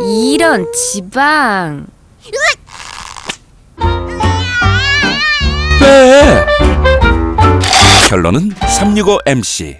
이런 지방. 빼 결론은 365MC